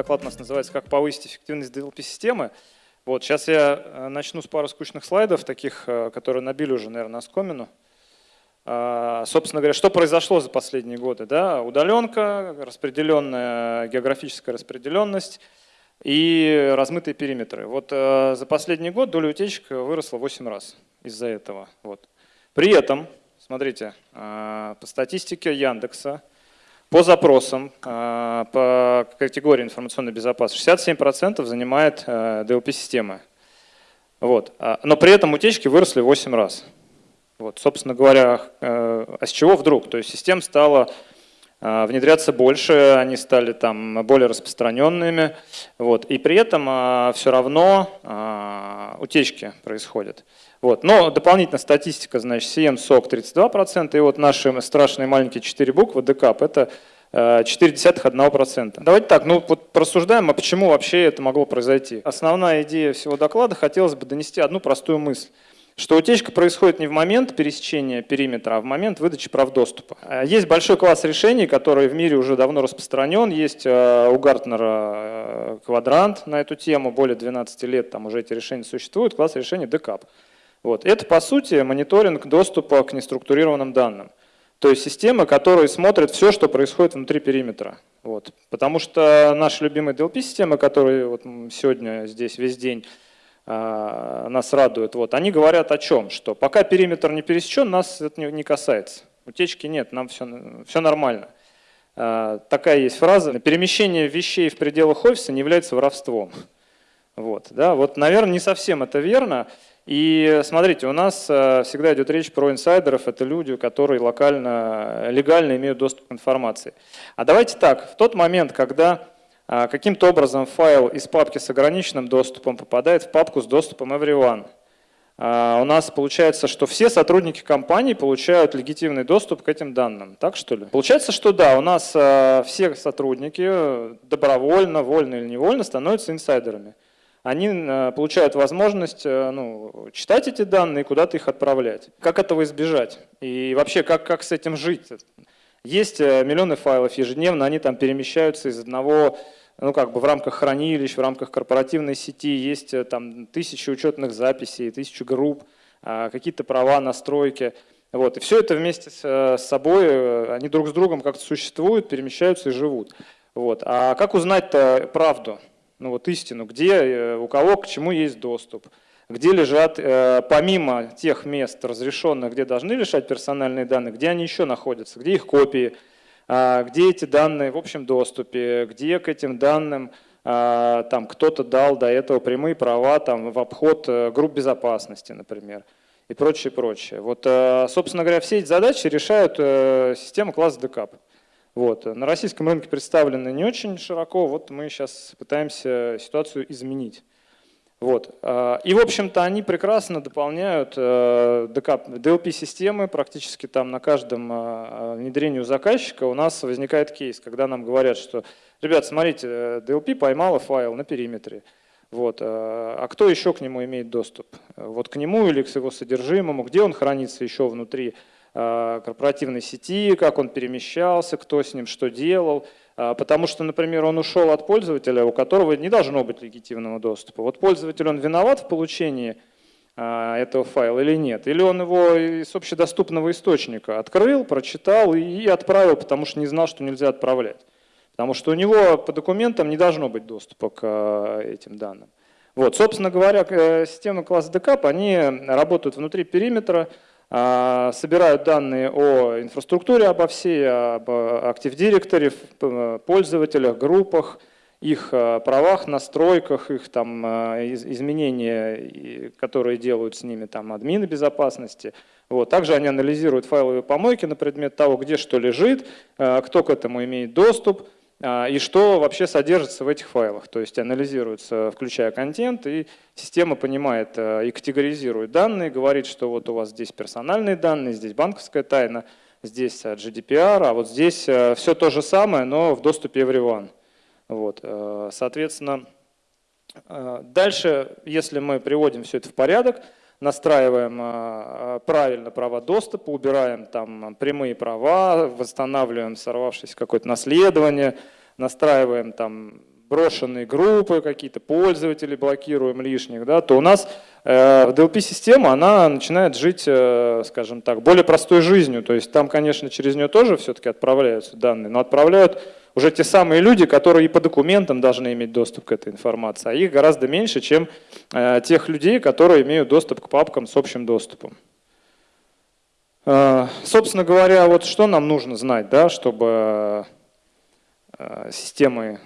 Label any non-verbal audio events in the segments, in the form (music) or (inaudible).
доклад у нас называется «Как повысить эффективность DLP-системы». Вот, сейчас я э, начну с пары скучных слайдов, таких, э, которые набили уже, наверное, оскомину. А, собственно говоря, что произошло за последние годы? Да? Удаленка, распределенная географическая распределенность и размытые периметры. Вот э, за последний год доля утечек выросла 8 раз из-за этого. Вот. При этом, смотрите, по статистике Яндекса, по запросам, а, по категории информационной безопасности, 67% занимает DLP-система. Э, вот. А, но при этом утечки выросли в 8 раз. Вот, собственно говоря, э, а с чего вдруг? То есть систем стало внедряться больше, они стали там более распространенными, вот, и при этом все равно утечки происходят. Вот. Но дополнительно статистика, значит, CM, SOC 32%, и вот наши страшные маленькие 4 буквы, ДКАП, это 0,4%. Э, Давайте так, ну вот просуждаем, а почему вообще это могло произойти. Основная идея всего доклада, хотелось бы донести одну простую мысль что утечка происходит не в момент пересечения периметра, а в момент выдачи прав доступа. Э, есть большой класс решений, который в мире уже давно распространен. Есть э, у Гартнера квадрант на эту тему, более 12 лет там уже эти решения существуют, класс решений DCAP. Вот. Это, по сути, мониторинг доступа к неструктурированным данным. То есть система, которая смотрит все, что происходит внутри периметра. Вот. Потому что наши любимые DLP-системы, которые вот сегодня здесь весь день нас радуют, вот, они говорят о чем? Что пока периметр не пересечен, нас это не, касается. Утечки нет, нам все, все нормально. А, такая есть фраза. Перемещение вещей в пределах офиса не является воровством. Вот, да, вот, наверное, не совсем это верно. И смотрите, у нас э, всегда идет речь про инсайдеров, это люди, которые локально, легально имеют доступ к информации. А давайте так, в тот момент, когда э, каким-то образом файл из папки с ограниченным доступом попадает в папку с доступом everyone, э, у нас получается, что все сотрудники компании получают легитимный доступ к этим данным. Так что ли? Получается, что да, у нас все сотрудники добровольно, вольно или невольно становятся инсайдерами они э, получают возможность э, ну, читать эти данные и куда-то их отправлять. Как этого избежать? И вообще, как, как с этим жить? Есть э, миллионы файлов ежедневно, они там перемещаются из одного, ну как бы в рамках хранилищ, в рамках корпоративной сети, есть там тысячи учетных записей, тысячи групп, а, какие-то права, настройки. Вот. И все это вместе с собой, они друг с другом как-то существуют, перемещаются и живут. Вот. А как узнать-то правду? ну вот истину, где, э, у кого к чему есть доступ, где лежат, э, помимо тех мест разрешенных, где должны лежать персональные данные, где они еще находятся, где их копии, где эти данные в общем доступе, где к этим данным а, там кто-то дал до этого прямые права там, в обход э, групп безопасности, например, и прочее, прочее. Вот, собственно говоря, все эти задачи решают система класса DCAP. Вот. На российском рынке представлены не очень широко, вот мы сейчас пытаемся ситуацию изменить. Вот. А, и, в общем-то, они прекрасно дополняют DLP-системы, э, практически там на каждом а, внедрении у заказчика у нас возникает кейс, когда нам говорят, что, ребят, смотрите, DLP поймала файл на периметре, вот. А кто еще к нему имеет доступ? Вот к нему или к его содержимому, где он хранится еще внутри Э, корпоративной сети, как он перемещался, кто с ним что делал. Э, потому что, например, он ушел от пользователя, у которого не должно быть легитимного доступа. Вот пользователь, он виноват в получении э, этого файла или нет? Или он его из общедоступного источника открыл, прочитал и отправил, потому что не знал, что нельзя отправлять. Потому что у него по документам не должно быть доступа к этим данным. Вот, собственно говоря, системы класса DCAP, они работают внутри периметра, собирают данные о инфраструктуре обо всей, об Active Directory, пользователях, группах, их а, правах, настройках, их там а, изменения, которые делают с ними там админы безопасности. Вот. Также они анализируют файловые помойки на предмет того, где что лежит, кто к этому имеет доступ, а, и что вообще содержится в этих файлах. То есть анализируется, включая контент, и система понимает э, и категоризирует данные, говорит, что вот у вас здесь персональные данные, здесь банковская тайна, здесь э, GDPR, а вот здесь э, все то же самое, но в доступе everyone. Вот. Соответственно, дальше, если мы приводим все это в порядок, настраиваем правильно права доступа, убираем там прямые права, восстанавливаем сорвавшееся какое-то наследование, настраиваем там брошенные группы, какие-то пользователи блокируем лишних, да, то у нас э, DLP-система, она начинает жить, э, скажем так, более простой жизнью. То есть там, конечно, через нее тоже все-таки отправляются данные, но отправляют уже те самые люди, которые и по документам должны иметь доступ к этой информации, а их гораздо меньше, чем э, тех людей, которые имеют доступ к папкам с общим доступом. Э, собственно говоря, вот что нам нужно знать, да, чтобы э, системы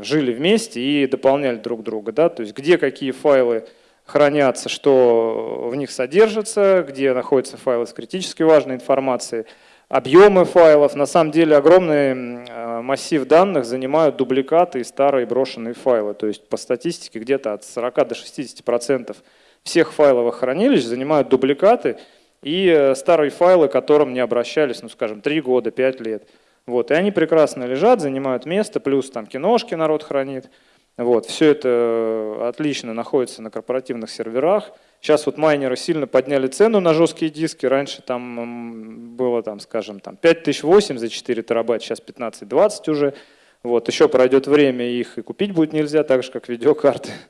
жили вместе и дополняли друг друга. Да? То есть где какие файлы хранятся, что в них содержится, где находятся файлы с критически важной информацией, объемы файлов. На самом деле огромный э, массив данных занимают дубликаты и старые брошенные файлы. То есть по статистике где-то от 40 до 60 процентов всех файловых хранилищ занимают дубликаты и э, старые файлы, к которым не обращались, ну скажем, 3 года, 5 лет. Вот, и они прекрасно лежат, занимают место, плюс там киношки народ хранит. Вот, все это э, отлично находится на корпоративных серверах. Сейчас вот майнеры сильно подняли цену на жесткие диски. Раньше там было, там, скажем, там 5008 за 4 терабайта, сейчас 15-20 уже. Вот, еще пройдет время, их и купить будет нельзя, так же, как видеокарты. (laughs)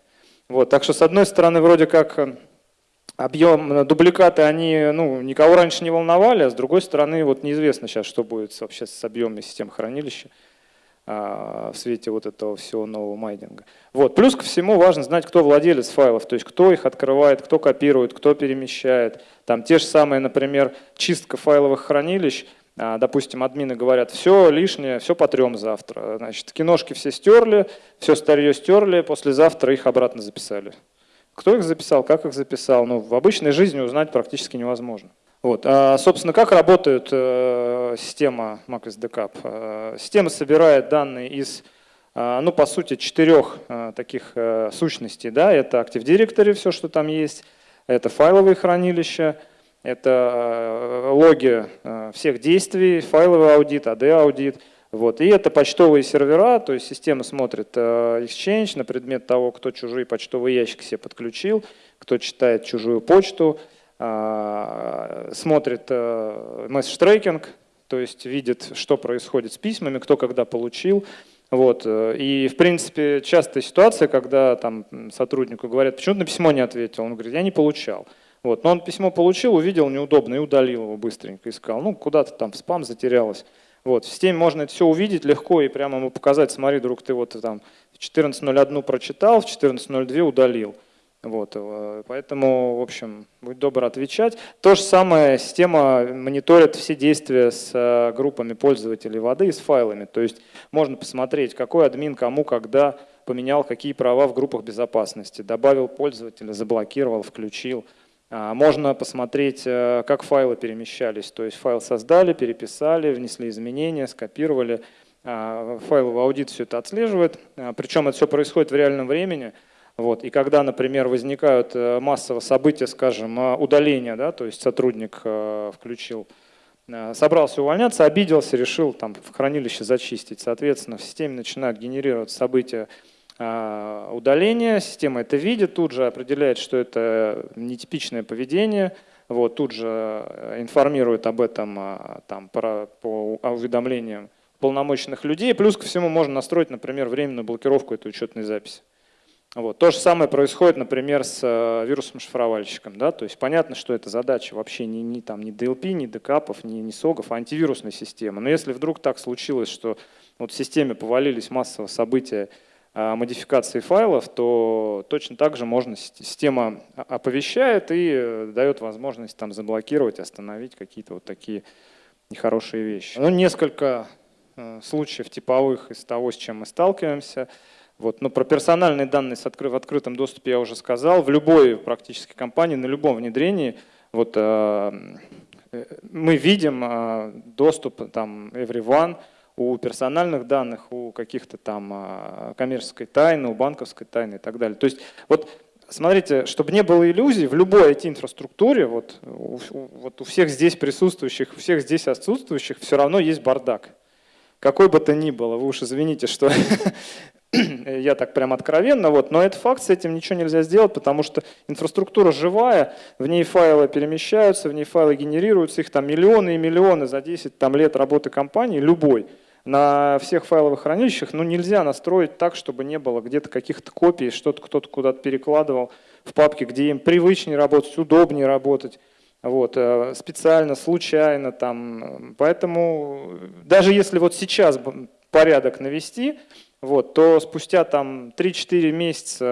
Вот, так что, с одной стороны, вроде как э, объем, э, дубликаты, они ну, никого раньше не волновали, а с другой стороны, вот неизвестно сейчас, что будет вообще с объемами систем хранилища в свете вот этого всего нового майнинга. Вот. Плюс ко всему важно знать, кто владелец файлов, то есть кто их открывает, кто копирует, кто перемещает. Там те же самые, например, чистка файловых хранилищ, а, допустим, админы говорят, все лишнее, все потрем завтра. Значит, киношки все стерли, все старье стерли, послезавтра их обратно записали. Кто их записал, как их записал, ну, в обычной жизни узнать практически невозможно. Вот. А, собственно, как работает э, система Macros Backup? Э, система собирает данные из, э, ну, по сути, четырех э, таких э, сущностей. Да? Это Active Directory, все, что там есть, это файловые хранилища, это э, логи э, всех действий, файловый аудит, AD-аудит – вот. И это почтовые сервера, то есть система смотрит э, Exchange на предмет того, кто чужие почтовые ящики себе подключил, кто читает чужую почту, смотрит э, месседж-трекинг, то есть видит, что происходит с письмами, кто когда получил. Вот. И, в принципе, частая ситуация, когда там, сотруднику говорят, почему ты на письмо не ответил? Он говорит, я не получал. Вот. Но он письмо получил, увидел неудобно и удалил его быстренько. Искал, ну, куда-то там в спам затерялось. Вот, в системе можно это все увидеть легко и прямо ему показать, смотри, друг, ты вот там в 14.01 прочитал, в 14.02 удалил. Вот, э, поэтому, в общем, будь добр отвечать. То же самое система мониторит все действия с э, группами пользователей воды и с файлами. То есть можно посмотреть, какой админ кому когда поменял какие права в группах безопасности, добавил пользователя, заблокировал, включил. А, можно посмотреть, э, как файлы перемещались. То есть файл создали, переписали, внесли изменения, скопировали. А, файловый аудит все это отслеживает. А, Причем это все происходит в реальном времени. Вот. И когда, например, возникают э, массово события, скажем, удаления, да, то есть сотрудник э, включил, собрался увольняться, обиделся, решил там, в хранилище зачистить. Соответственно, в системе начинают генерировать события удаления, система это видит, тут же определяет, что это нетипичное поведение, вот, тут же э, информирует об этом там, по, по уведомлениям полномочных людей. Плюс ко всему можно настроить, например, временную блокировку этой учетной записи. Вот. То же самое происходит, например, с э, вирусом-шифровальщиком. Да? То есть понятно, что эта задача вообще не, не, там, не DLP, не декапов, не, не согов, а антивирусная система. Но если вдруг так случилось, что вот в системе повалились массово события, а, модификации файлов, то точно так же можно, система оповещает и э, дает возможность там заблокировать, остановить какие-то вот такие нехорошие вещи. Ну, несколько э, случаев типовых из того, с чем мы сталкиваемся. Вот. Но про персональные данные в открытом доступе я уже сказал. В любой практически компании, на любом внедрении вот, э, мы видим доступ там, everyone, у персональных данных, у каких-то там коммерческой тайны, у банковской тайны и так далее. То есть вот смотрите, чтобы не было иллюзий, в любой IT-инфраструктуре, вот вот у всех здесь присутствующих, у всех здесь отсутствующих все равно есть бардак. Какой бы то ни было, вы уж извините, что (laughs) я так прям откровенно, вот, но это факт, с этим ничего нельзя сделать, потому что инфраструктура живая, в ней файлы перемещаются, в ней файлы генерируются, их там миллионы и миллионы за 10 там, лет работы компании, любой. на всех файловых хранилищах ну, нельзя настроить так, чтобы не было где-то каких-то копий, что-то кто-то куда-то перекладывал в папке, где им привычнее работать, удобнее работать. Вот, э, специально, случайно там. Поэтому даже если вот сейчас порядок навести, вот, то спустя там 3-4 месяца,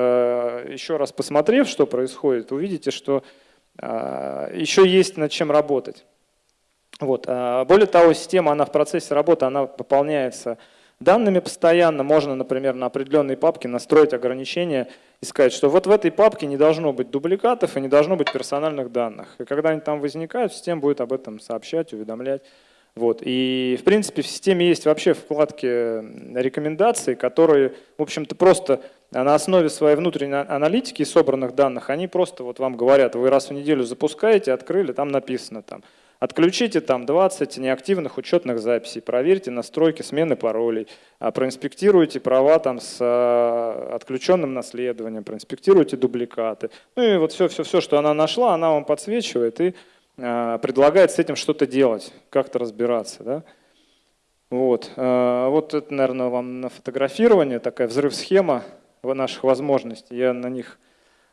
э, еще раз посмотрев, что происходит, увидите, что э, еще есть над чем работать. Вот. Более того, система, она в процессе работы, она пополняется данными постоянно. Можно, например, на определенной папке настроить ограничения и сказать, что вот в этой папке не должно быть дубликатов и не должно быть персональных данных. И когда они там возникают, система будет об этом сообщать, уведомлять. Вот. И в принципе в системе есть вообще вкладки рекомендаций, которые, в общем-то, просто на основе своей внутренней аналитики и собранных данных, они просто вот вам говорят, вы раз в неделю запускаете, открыли, там написано там, Отключите там 20 неактивных учетных записей, проверьте настройки смены паролей, а, проинспектируйте права там с а, отключенным наследованием, проинспектируйте дубликаты. Ну и вот все, все, все, что она нашла, она вам подсвечивает и а, предлагает с этим что-то делать, как-то разбираться. Да? Вот. вот это, наверное, вам на фотографирование, такая взрыв-схема наших возможностей. Я на них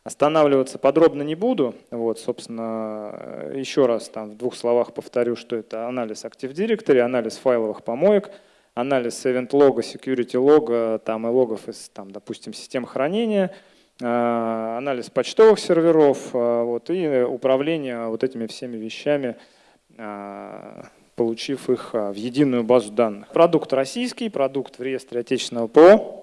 Останавливаться подробно не буду. Вот, собственно, еще раз там в двух словах повторю, что это анализ Active Directory, анализ файловых помоек, анализ event лога, security лога там, и логов из, там, допустим, систем хранения, анализ почтовых серверов а, вот, и управление вот этими всеми вещами, а, получив их в единую базу данных. Продукт российский, продукт в реестре отечественного ПО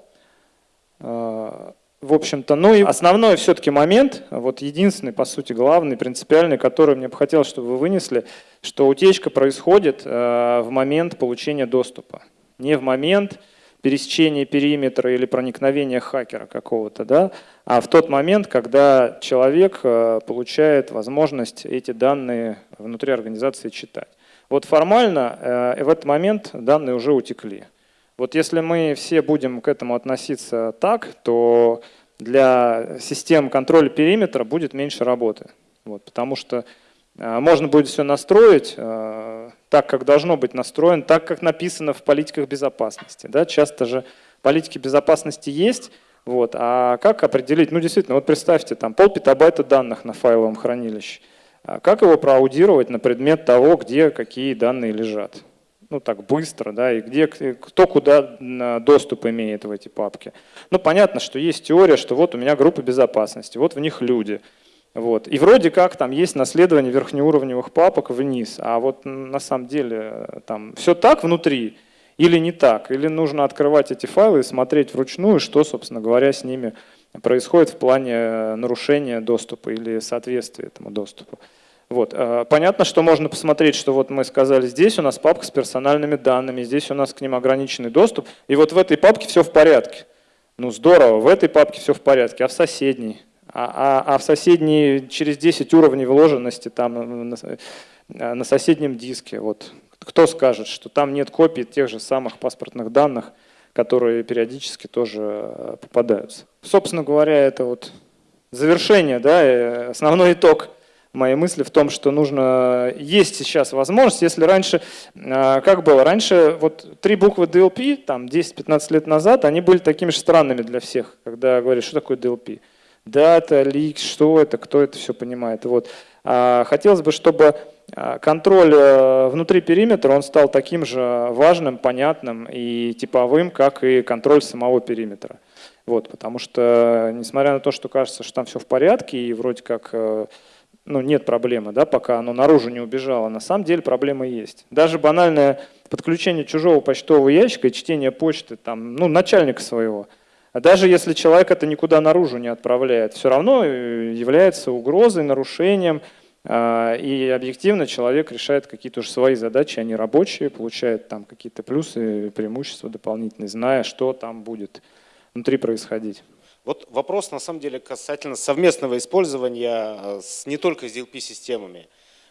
в общем-то, ну и основной все-таки момент, вот единственный, по сути, главный, принципиальный, который мне бы хотелось, чтобы вы вынесли, что утечка происходит э, в момент получения доступа, не в момент пересечения периметра или проникновения хакера какого-то, да, а в тот момент, когда человек э, получает возможность эти данные внутри организации читать. Вот формально э, в этот момент данные уже утекли. Вот если мы все будем к этому относиться так, то для систем контроля периметра будет меньше работы. Вот, потому что можно будет все настроить э, так, как должно быть настроено, так, как написано в политиках безопасности. Да? Часто же политики безопасности есть, вот, а как определить? Ну, действительно, вот представьте, там пол петабайта данных на файловом хранилище. А как его проаудировать на предмет того, где какие данные лежат? ну так быстро, да, и где, кто куда доступ имеет в эти папки. Ну понятно, что есть теория, что вот у меня группа безопасности, вот в них люди. Вот. И вроде как там есть наследование верхнеуровневых папок вниз, а вот на самом деле там все так внутри или не так, или нужно открывать эти файлы и смотреть вручную, что, собственно говоря, с ними происходит в плане нарушения доступа или соответствия этому доступу. Вот. Э, понятно, что можно посмотреть, что вот мы сказали, здесь у нас папка с персональными данными, здесь у нас к ним ограниченный доступ, и вот в этой папке все в порядке. Ну здорово, в этой папке все в порядке, а в соседней? А, а, а в соседней через 10 уровней вложенности там на, на соседнем диске. Вот. Кто скажет, что там нет копий тех же самых паспортных данных, которые периодически тоже э, попадаются. Собственно говоря, это вот завершение, да, основной итог – мои мысли в том, что нужно, есть сейчас возможность, если раньше, как было, раньше вот три буквы DLP, там 10-15 лет назад, они были такими же странными для всех, когда говорят, что такое DLP. Дата, лик, что это, кто это все понимает. Вот. А, хотелось бы, чтобы а, контроль э, внутри периметра, он стал таким же важным, понятным и типовым, как и контроль самого периметра. Вот, потому что, несмотря на то, что кажется, что там все в порядке, и вроде как э, ну, нет проблемы, да, пока оно наружу не убежало. На самом деле проблема есть. Даже банальное подключение чужого почтового ящика и чтение почты там, ну, начальника своего. А даже если человек это никуда наружу не отправляет, все равно э, является угрозой, нарушением, а, и объективно человек решает какие-то уже свои задачи, они рабочие, получает там какие-то плюсы, преимущества дополнительные, зная, что там будет внутри происходить. Вот вопрос, на самом деле, касательно совместного использования э, с, не только с DLP-системами,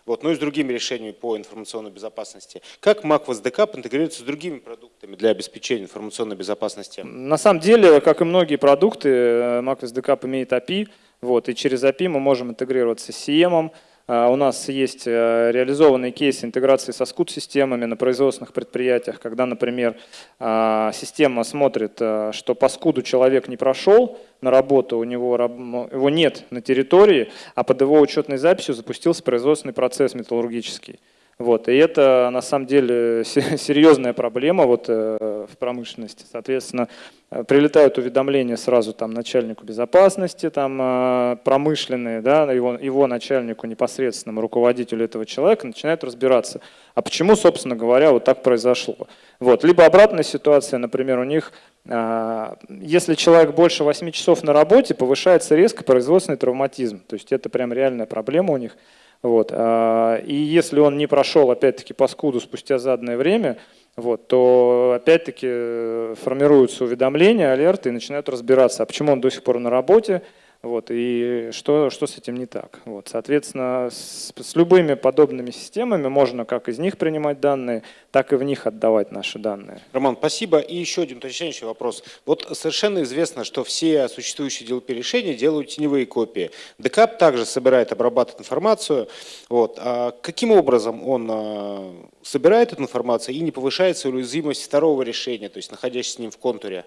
вот, но и с другими решениями по информационной безопасности. Как Mac SDK интегрируется с другими продуктами для обеспечения информационной безопасности? На самом деле, как и многие продукты, Mac SDK имеет API, вот, и через API мы можем интегрироваться с CM, У нас есть реализованные кейсы интеграции со скут-системами на производственных предприятиях, когда, например, система смотрит, что по скуду человек не прошел на работу, у него его нет на территории, а под его учетной записью запустился производственный процесс металлургический. Вот, и это на самом деле (laughs) серьезная проблема вот, э, в промышленности. Соответственно, э, прилетают уведомления сразу там, начальнику безопасности там, э, промышленные, да, его, его начальнику, непосредственному руководителю этого человека, начинают разбираться, а почему, собственно говоря, вот так произошло. Вот. Либо обратная ситуация, например, у них, если человек больше 8 часов на работе, повышается резко производственный травматизм. То есть это прям реальная проблема у них. Вот. А, и если он не прошел, опять-таки, по скуду спустя заданное время, вот, то опять-таки э, формируются уведомления, алерты и начинают разбираться, а почему он до сих пор на работе, вот, и что, что с этим не так. Вот, соответственно, с, с любыми подобными системами можно как из них принимать данные, так и в них отдавать наши данные. Роман, спасибо. И еще один уточняющий вопрос. Вот совершенно известно, что все существующие DLP решения делают теневые копии. Декап также собирает, обрабатывает информацию. Вот. А каким образом он а, собирает эту информацию и не повышается уязвимость второго решения, то есть находящегося с ним в контуре?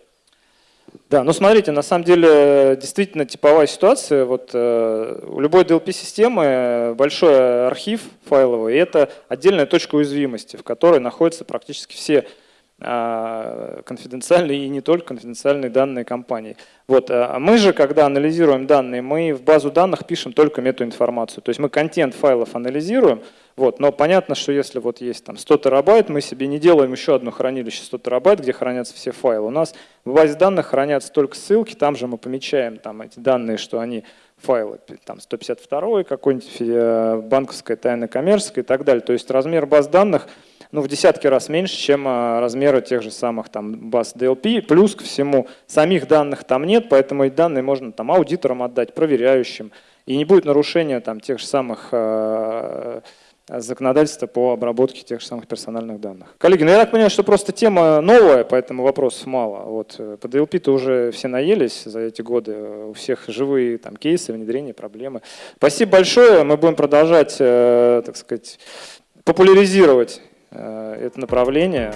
Да, ну смотрите, на самом деле действительно типовая ситуация. Вот э, у любой DLP-системы большой архив файловый, и это отдельная точка уязвимости, в которой находятся практически все э, конфиденциальные и не только конфиденциальные данные компании. Вот, а мы же, когда анализируем данные, мы в базу данных пишем только метаинформацию. То есть мы контент файлов анализируем, вот, но понятно, что если вот есть там 100 терабайт, мы себе не делаем еще одно хранилище 100 терабайт, где хранятся все файлы. У нас в базе данных хранятся только ссылки, там же мы помечаем там, эти данные, что они файлы, там 152 какой-нибудь э, банковская, тайна коммерческая и так далее. То есть размер баз данных ну, в десятки раз меньше, чем э, размеры тех же самых там, баз DLP. Плюс ко всему, самих данных там нет, поэтому эти данные можно там, аудиторам отдать, проверяющим. И не будет нарушения там, тех же самых э, законодательства по обработке тех же самых персональных данных. Коллеги, ну я так понимаю, что просто тема новая, поэтому вопросов мало. Вот э, по DLP-то уже все наелись за эти годы, у всех живые там, кейсы, внедрения, проблемы. Спасибо большое, мы будем продолжать, так сказать, популяризировать Э, это направление.